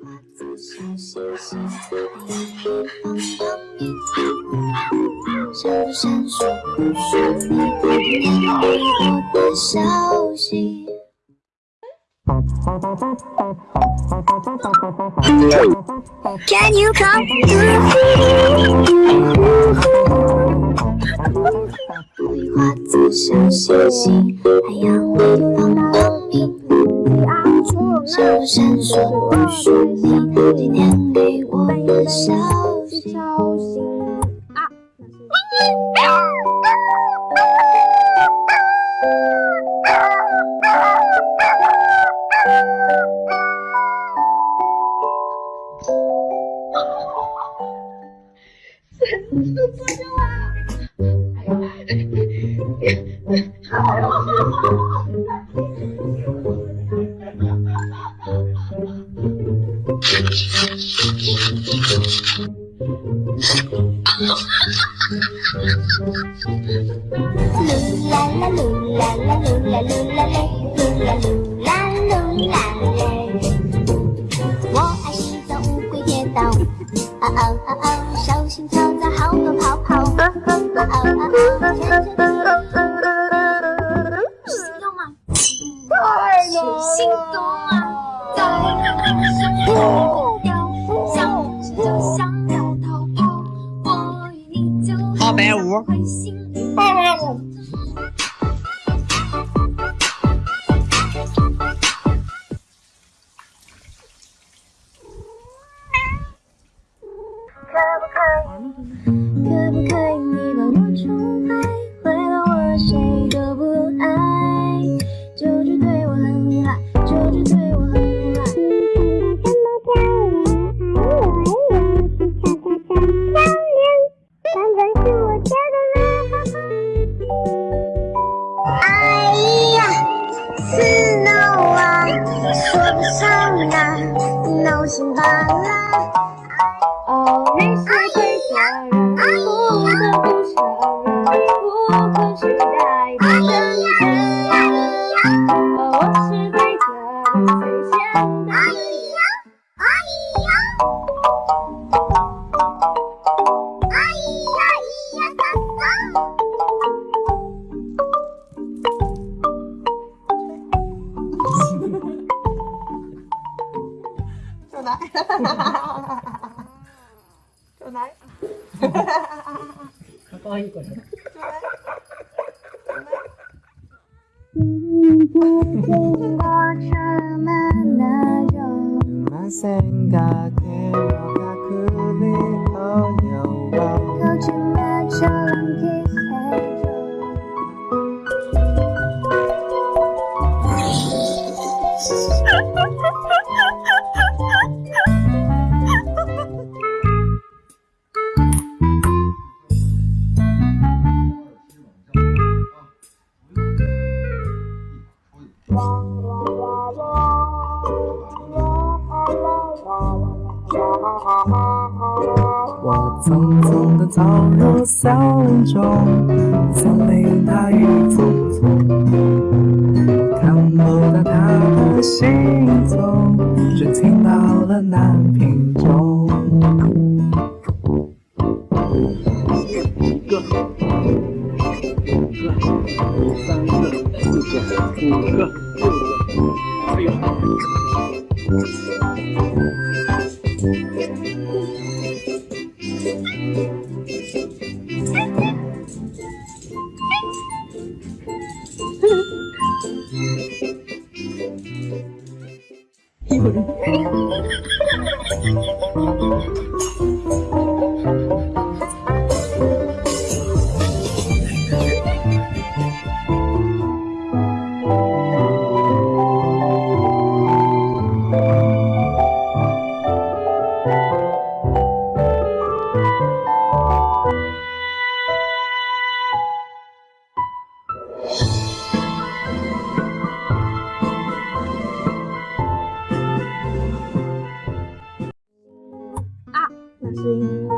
花籽小星星，你比风都敏感。上闪烁不是你给我的消息？Can you come to see me？花籽小星星。闪不闪烁不说你今天给我的消息。噜啦啦噜啦啦噜啦噜啦嘞，噜啦噜啦噜啦嘞。我爱洗澡，乌龟跌倒，啊啊啊啊！在不掉，想吃就想要逃跑，我与你就二百五。会心里。可不可以你把我宠坏，心罢了。哦，你是对的人，不得不承认，不可取代的真诚。哦，我是对的人最简单的人。哎呀，ちょうだい。可愛いこれ。ちょうだい。Mà sen gà kêu gà cứ đi ở nhiều bao Câu chuyện mẹ chơi 匆匆地走入森林中，森林大雨匆匆，看不到他的行踪，只听到了南屏钟。三个、四个、五个、六个，哎呦！那 是因为